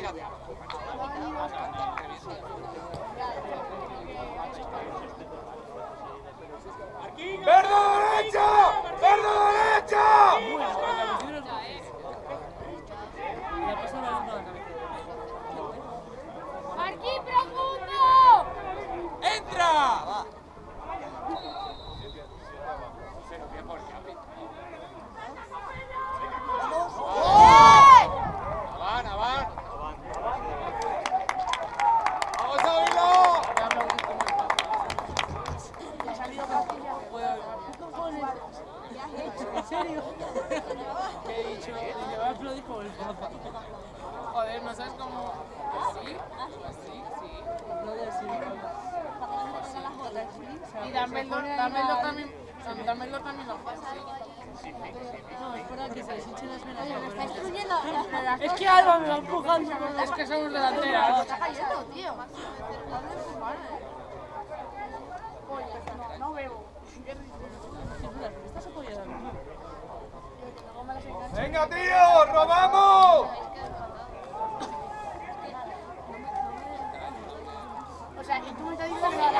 Grazie. Que delanteras. Está cayendo, tío. No, no bebo. ¡Venga, tío! ¡Robamos! O sea, y tú me estás diciendo que la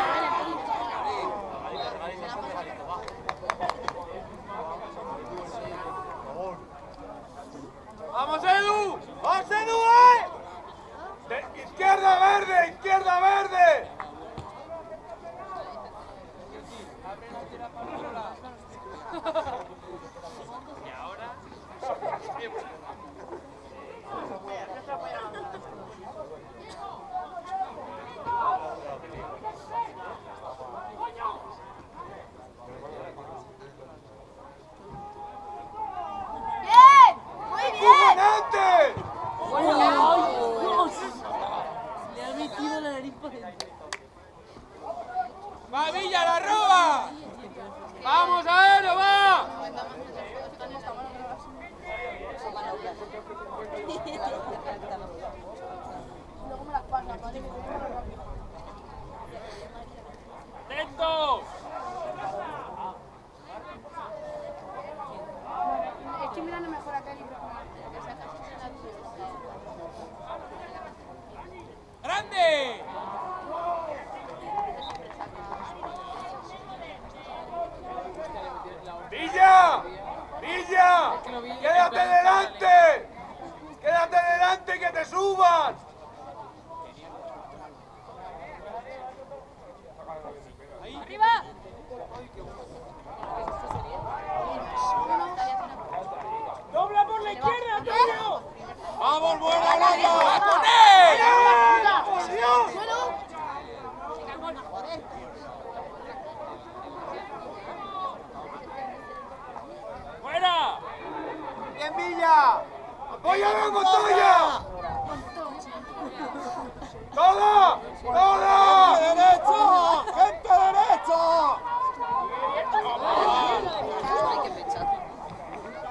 ¡Vamos, Edu! ¡Vamos, Edu, eh! ¡Izquierda verde! ¡Izquierda verde! ¡Bien! ¡Muy bien! ¡Ganante! ¡Ay, Dios! Le ha metido la nariz por dentro. ¡Va, Villa, la roba! ¡Vamos a verlo, va! Luego me las pasas, ¿vale? ¡Lento! Estoy mirando mejor acá el libro. ¡Grande! ¡Villa! ¡Villa! ¡Quédate delante! ¡Quédate delante que te suban! ¡Arriba! ¡Dobla por la izquierda, Antonio! ¡Vamos, buena loca! ¡Con él! ¡Por Dios! ¡Fuera! ¡Bien, Villa! ¡Apóyame, Montoya! ¡Todo! ¡Todo! ¡Gente derecho!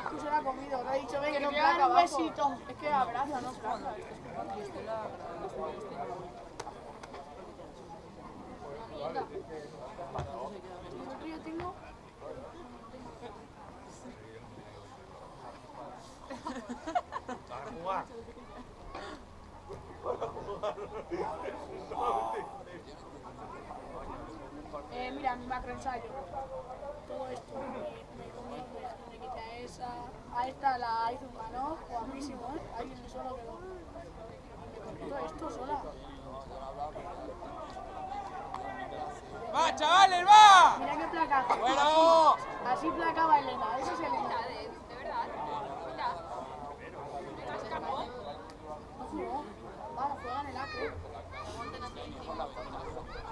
Tú se la has comido, te he dicho, ven, que no placa un besito. Es que abraza, no. Yo Eh, mira, mi macroensayo. Todo esto. Me, me me, me quité esa. A esta la hizo un mano, guapísimo, ¿eh? Ahí en el suelo quedó. Me comí todo esto sola. ¡Va, chavales, va! Mira qué placa. ¡Bueno! Así placaba Elena, eso es Elena. De verdad. Mira. No jugó. Vamos, juega en el acre.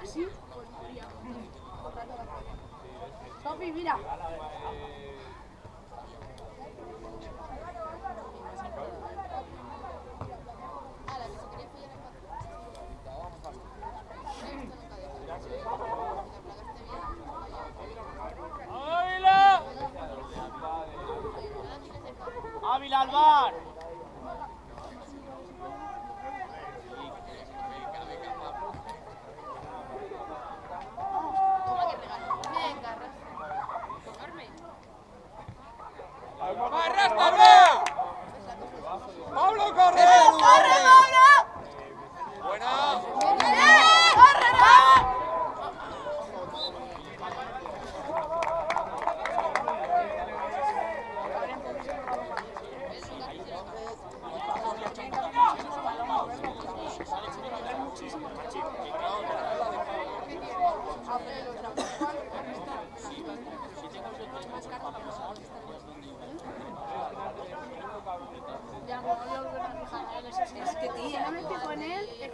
Así, pues mira.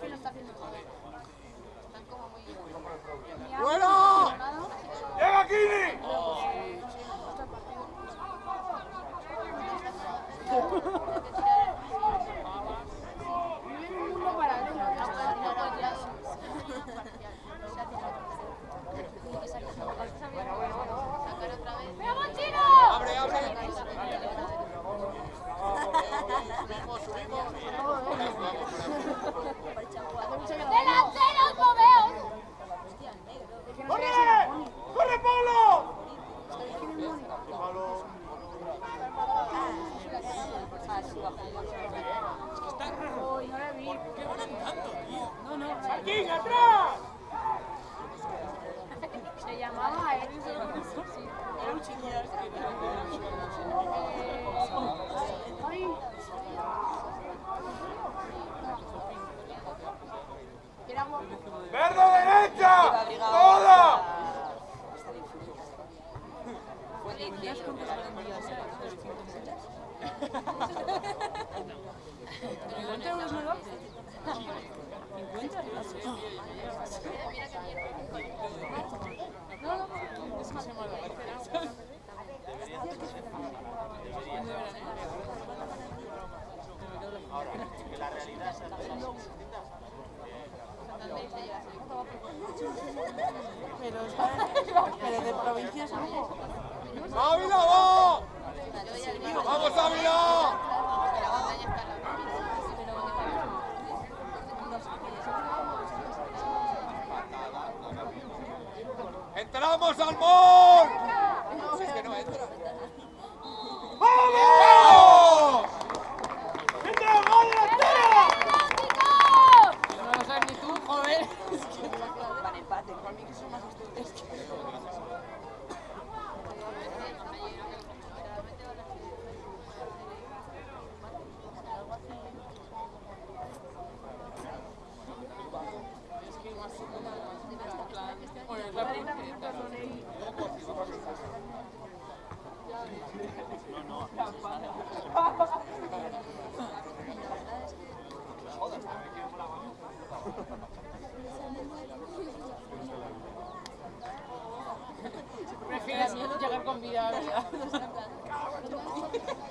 que 啊，味道。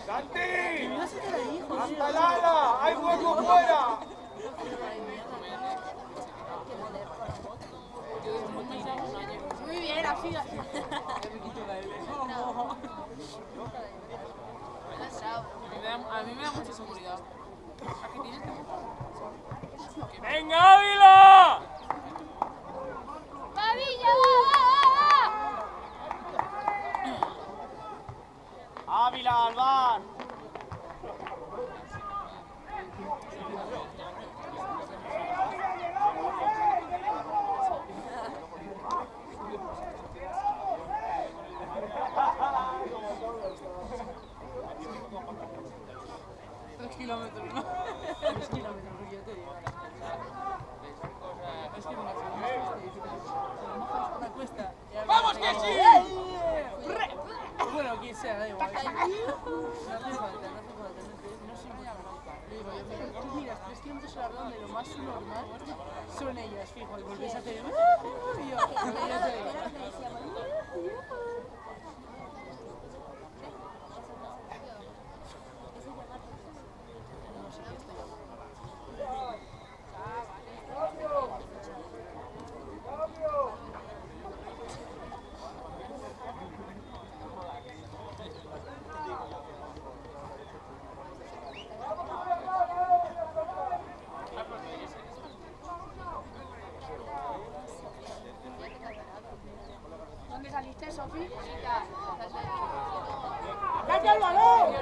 ¡Santi! ¡Hasta Lala! ¡Hay hueco fuera! Muy bien, así, así. A mí me da mucha seguridad. ¿A tienes ¡Venga, Ávila! Abiler var. lo más normal, son ellas, fijo, y volvéis a hacer... ¡Date el balón!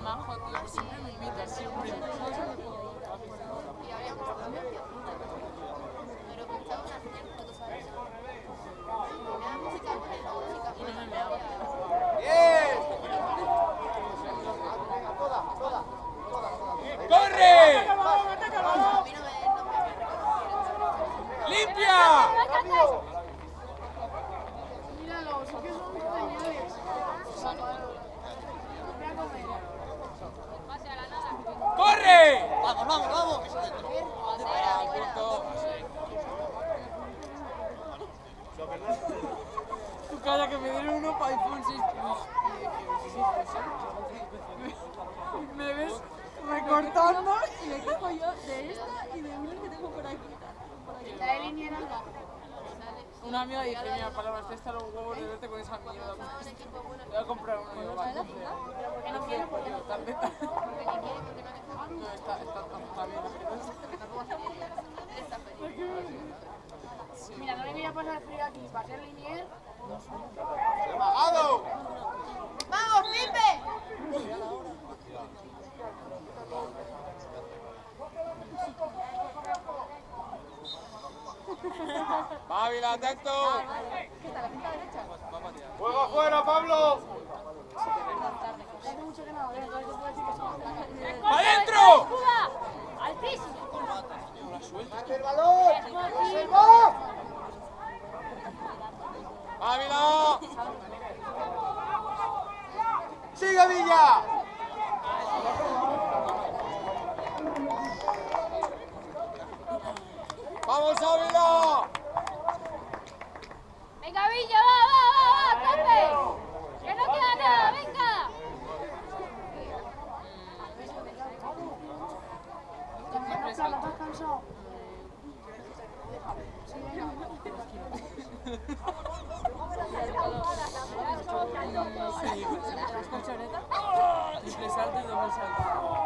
majo, tío, siempre me invita, Una amiga dice, mira, palabras, están los huevos de verte con esa mierda. Voy a comprar uno. Digo, vale, entonces. No quiero, porque no está beta. No, está, está, está bien. Mira, no le voy a pasar frío aquí para ser linier. ¡Apagado! ¡Vamos, Pipe! Mávila, atento. Juega afuera, Pablo. Que no, entonces se puede decir que son ¡Adentro! ¡Altísimo! ¡El balón! ¡Mávila! ¡Sigue Villa! 我真的很想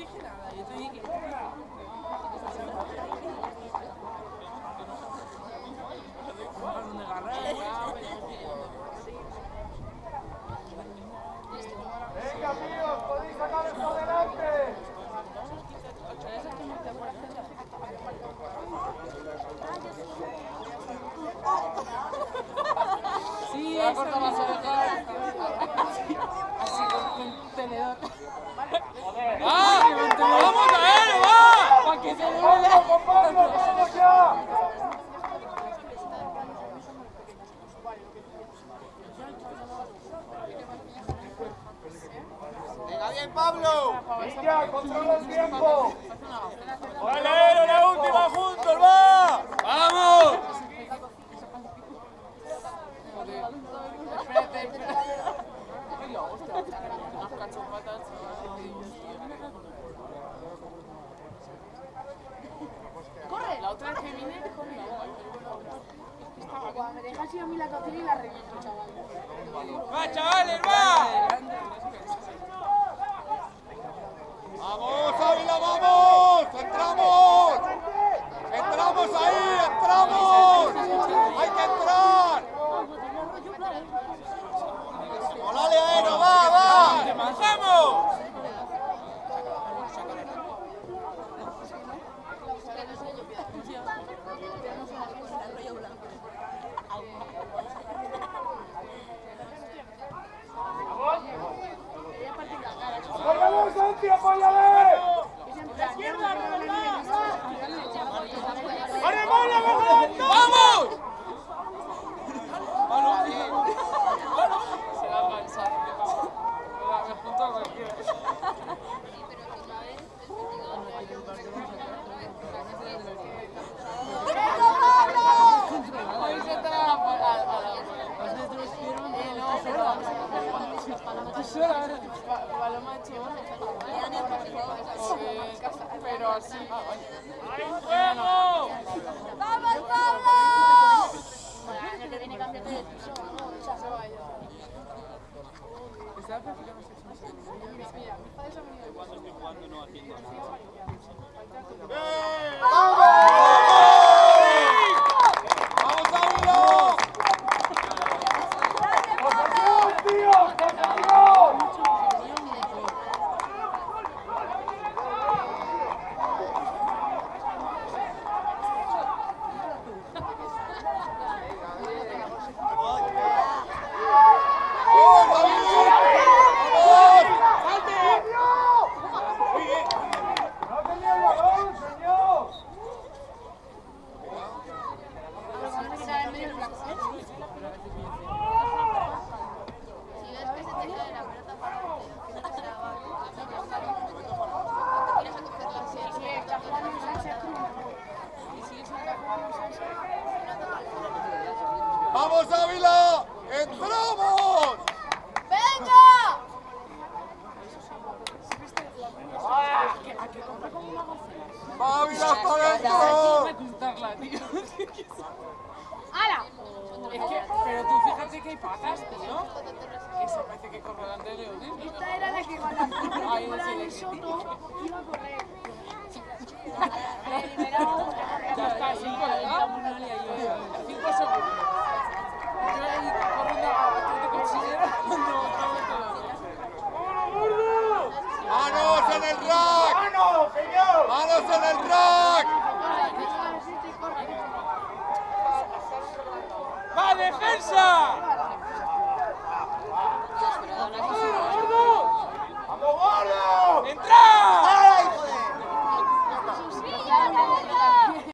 Que yo no te dije nada, yo te dije que... Balón de garra, ¡Venga, tíos! ¡Podéis sacar esto adelante! Sí, eso corta las orejas. Así con, con tenedor. ¡Ah! ¡Vamos a él, va! Para que se le ¡Pablo, vea. con Pablo, vamos ya! ¡Venga bien, Pablo! ¡Villa, controla el tiempo! ¡Vale, la última juntos, va! ¡Vamos! Espérate, espérate. Ay, la hostia. Unas cachopatas. ¡Corre! La otra vez que vine, dijo mi Cuando me dejas ir a mí la cocina y la reviento, chaval. ¡Va, chavales, va! ¡Vamos, Ávila, vamos! ¡Entramos! ¡Entramos ahí! ¡Entramos! ¡Hay que entrar! ¡Molale, Aero! ¡Va, va! ¡Vamos! ¡Apóyale, Santi, apóyale! ¡Vamos! Se va a cansar. Mira, me junto a cualquiera. Hoy se trae a la a- a la- Eh, no, pero- Pa- Paloma. Porque- Pero. ¡Fuego! ¡Vamos, Pablo! Año que viene ¡Vamos!